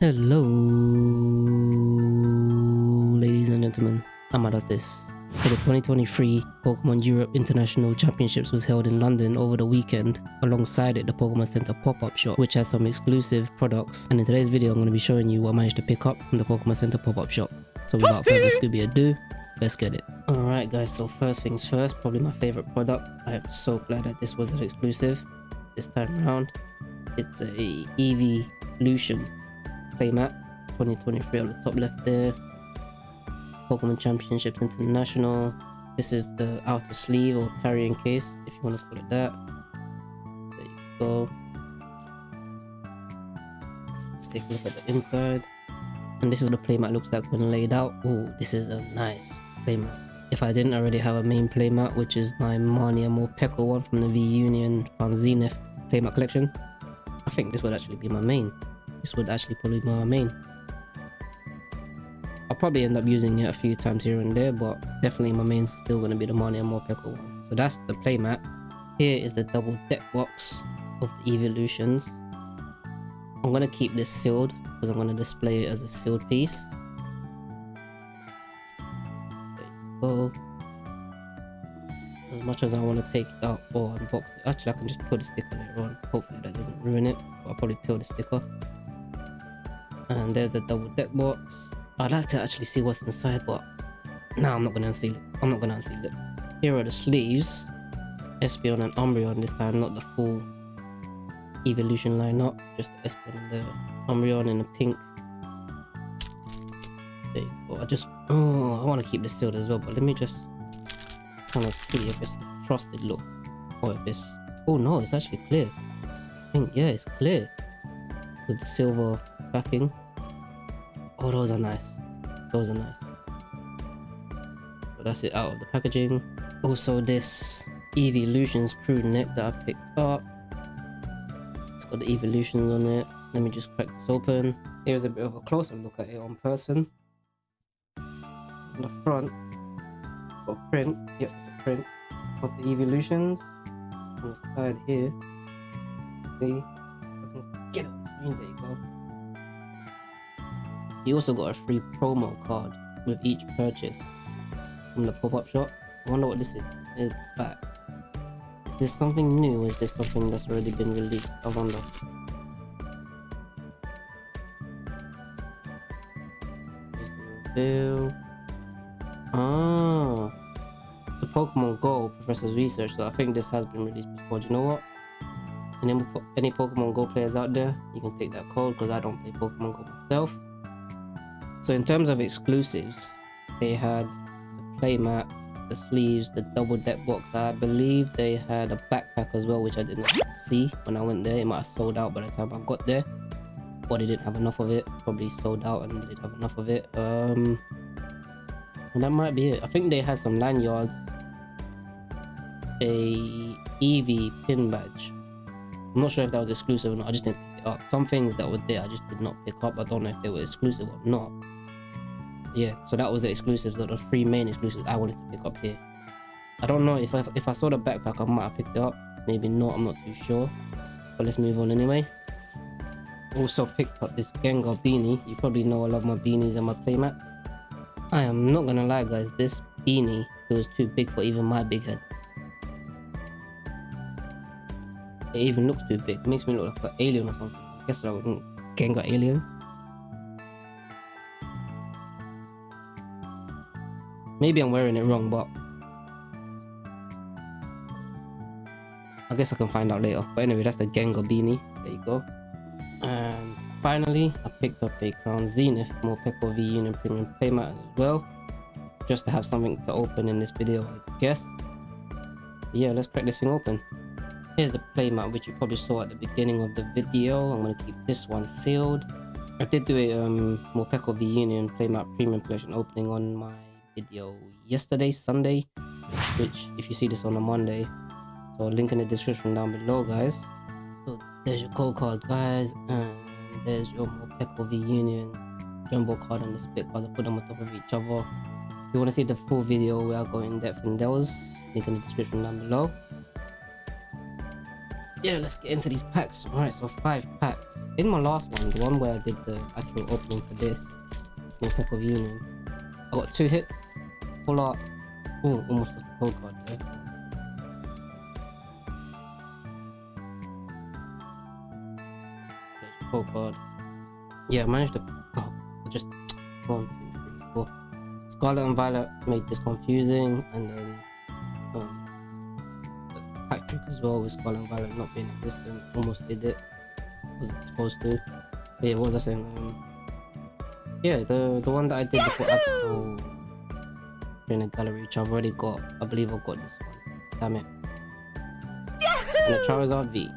Hello, ladies and gentlemen. I'm out of this. So the 2023 Pokemon Europe International Championships was held in London over the weekend. Alongside it, the Pokemon Center pop-up shop, which has some exclusive products. And in today's video, I'm going to be showing you what I managed to pick up from the Pokemon Center pop-up shop. So without further Scooby ado, let's get it. Alright guys, so first things first, probably my favorite product. I am so glad that this was an exclusive this time around. It's a Evolution playmat 2023 on the top left there. Pokemon championships international. This is the outer sleeve or carrying case if you want to call it that. There you go. Let's take a look at the inside. And this is the playmat looks like when laid out. Oh this is a nice playmat. If I didn't already have a main playmat which is my Marnie Morpeko one from the V-Union Crown Zenith playmat collection I think this would actually be my main this would actually probably be my main. I'll probably end up using it a few times here and there, but definitely my main's still going to be the Marnie Morpeko one. So that's the playmat. Here is the double deck box of the evolutions. I'm going to keep this sealed because I'm going to display it as a sealed piece. Go. As much as I want to take it out or unbox it. Actually, I can just put a sticker later on. Hopefully that doesn't ruin it. I'll probably peel the sticker and there's the double deck box. I'd like to actually see what's inside but no i'm not gonna unseal it. I'm not gonna unseal it. Here are the sleeves. Espeon and umbreon this time not the full evolution lineup just the espeon and the umbreon in the pink. There you go. I just oh i want to keep this sealed as well but let me just kind of see if it's frosted look or if it's oh no it's actually clear. I think yeah it's clear with the silver backing. Oh, those are nice. Those are nice. But that's it out of the packaging. Also, this Evolutions crew neck that I picked up. It's got the Evolutions on it. Let me just crack this open. Here's a bit of a closer look at it on person. On the front, got a print. Yep, it's a print of the Evolutions. On the side here, see, get on the screen. There you go. You also got a free promo card with each purchase from the pop-up shop. I wonder what this is. Is back. Is this something new is this something that's already been released? I wonder. Reveal. Ah. It's a Pokemon Go Professor's Research, so I think this has been released before. Do you know what? Any Pokemon Go players out there, you can take that code because I don't play Pokemon Go myself. So in terms of exclusives, they had the playmat, the sleeves, the double deck box. I believe they had a backpack as well, which I didn't see when I went there. It might have sold out by the time I got there. Or they didn't have enough of it. Probably sold out and they didn't have enough of it. Um, and that might be it. I think they had some lanyards. A Eevee pin badge. I'm not sure if that was exclusive or not. I just didn't pick it up. Some things that were there I just did not pick up. I don't know if they were exclusive or not yeah so that was the exclusives the three main exclusives i wanted to pick up here. I don't know if i if i saw the backpack i might have picked it up. Maybe not i'm not too sure. But let's move on anyway. Also picked up this gengar beanie. You probably know i love my beanies and my playmats. I am not gonna lie guys this beanie feels too big for even my big head. It even looks too big. Makes me look like an alien or something. I guess i would gengar alien Maybe I'm wearing it wrong, but I guess I can find out later. But anyway, that's the Gengar beanie. There you go. And finally, I picked up a Crown Zenith more Morpeko V Union Premium Playmat as well. Just to have something to open in this video, I guess. But yeah, let's crack this thing open. Here's the playmat, which you probably saw at the beginning of the video. I'm going to keep this one sealed. I did do a um, Morpeko V Union Playmat Premium Collection opening on my video yesterday sunday which if you see this on a monday so link in the description down below guys. So there's your code card guys and there's your Morpeko V Union jumbo card and the split cards. I put them on top of each other. If you want to see the full video where I go in depth in those. Link in the description down below. Yeah, let's get into these packs. Alright, so five packs. In my last one, the one where I did the actual opening for this, for Peck of Union, I got two hits, Oh, card. Yeah, I managed to. Oh, just one, two, three, four. Scarlet and Violet made this confusing, and then um, pack trick as well with Scarlet and Violet not being existent. Almost did it. Wasn't supposed to. But yeah, what was I saying? Um, yeah, the the one that I did before Absol in a gallery, which I've already got. I believe I've got this one. Damn it. And the Charizard V.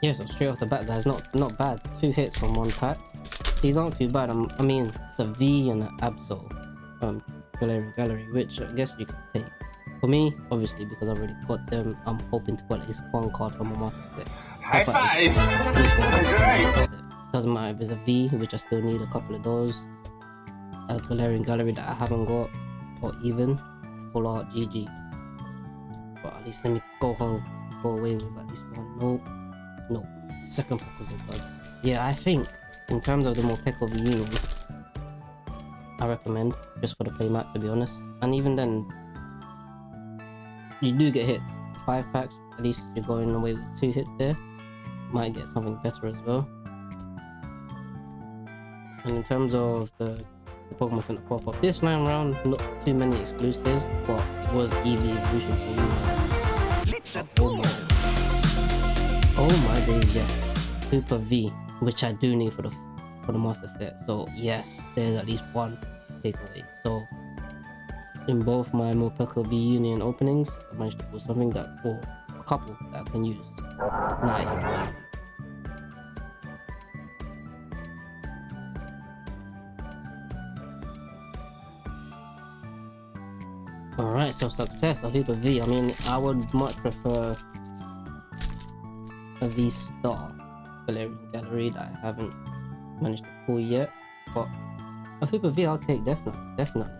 Yeah, so straight off the bat, guys, not not bad. Two hits from one pack. These aren't too bad. I'm, I mean, it's a V and an Absol um, Galarian Gallery, which I guess you can take. For me, obviously, because I've already got them, I'm hoping to get at least one card from a master set. High five! This one. Great! Doesn't matter if it's a V, which I still need a couple of those. A Galarian Gallery that I haven't got, or even full art GG. But at least let me go home, go away with at least one. Nope. Nope. Second pack was. Yeah, I think in terms of the Morpeko V Union, I recommend just for the playmat to be honest. And even then, you do get hits. Five packs, at least you're going away with two hits there. Might get something better as well. And in terms of the, the Pokemon Center pop up, this time around, not too many exclusives, but it was Eevee Evolution, so we know. Oh my, oh my days, yes. Super V, which I do need for the for the master set. So yes, there's at least one takeaway. So in both my Morpeko V Union openings, I managed to pull something that, or a couple that I can use. Nice. Alright, so success of Hyper V. I mean, I would much prefer a V star Galarian Gallery that I haven't managed to pull yet. But a Hyper V I'll take definitely, definitely.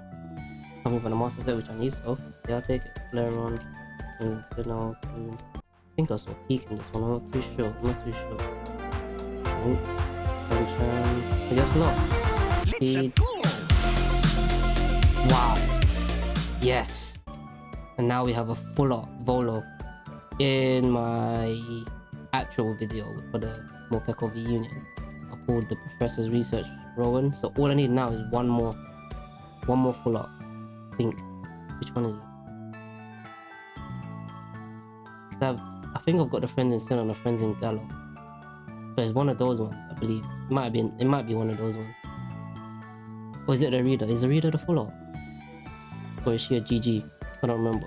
Coming from the Master Set which I need, so yeah, I'll take it. Flareon, and Sinnoh, I think I saw Peak in this one, I'm not too sure, I'm not too sure. Oh, nope. Um, I guess not. Speed. Wow. Yes. And now we have a full art Volo in my actual video for the Morpeko V Union. I pulled the Professor's Research Rowan. So all I need now is one more. One more full art. I think. Which one is it? I think I've got the Friends in Sinnoh and the Friends in Galar. So it's one of those ones, I believe. It might be it might be one of those ones. Or is it Irida? Is Irida the full art? Or is she a GG? I don't remember.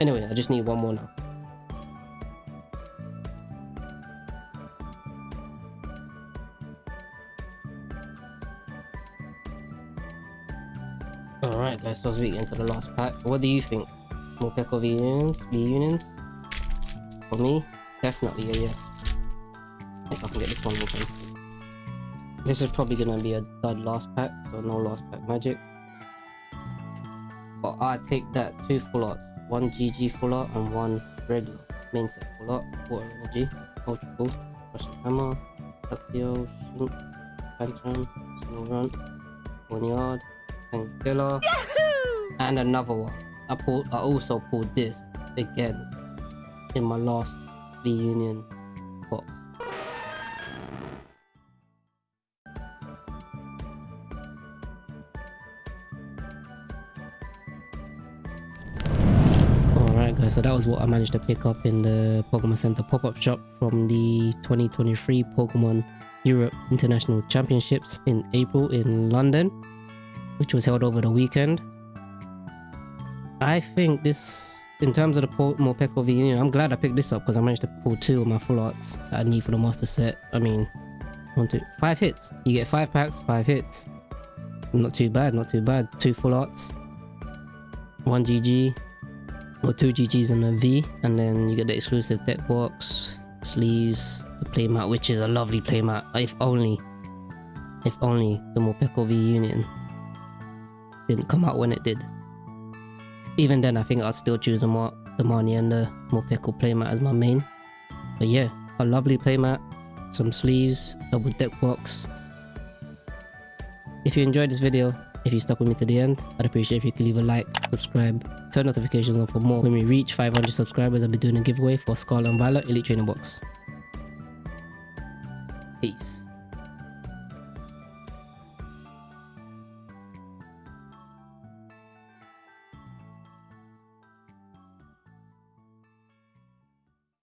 Anyway, I just need one more now. So let's get into the last pack. What do you think? More Morpeko V Unions? V Unions? For me, definitely a yes. Think I can get this one open. This is probably gonna be a dud last pack, so no last pack magic. But I take that two full arts, one GG full art and one regular main set full art, water energy, ultra boost, Crushing Hammer, Luxio, Shinx, Phantom, Snorunt, Boneyard, Tangela, and another one. I pulled I also pulled this again in my last V Union box. Alright guys, so that was what I managed to pick up in the Pokemon Center pop-up shop from the 2023 Pokemon Europe International Championships in April in London, which was held over the weekend. I think this, in terms of the Morpeko V Union, I'm glad I picked this up because I managed to pull two of my full arts that I need for the master set. I mean, one, two, five hits. You get five packs, five hits. Not too bad, not too bad. Two full arts, one GG, or two GGs and a V, and then you get the exclusive deck box, sleeves, the playmat, which is a lovely playmat. If only, if only the Morpeko V Union didn't come out when it did. Even then, I think I'd still choose the, Mar the Marnie and the more Morpeko playmat as my main. But yeah, a lovely playmat, some sleeves, double deck box. If you enjoyed this video, if you stuck with me to the end, I'd appreciate if you could leave a like, subscribe, turn notifications on for more. When we reach 500 subscribers, I'll be doing a giveaway for Scarlet and Violet Elite Training Box. Peace.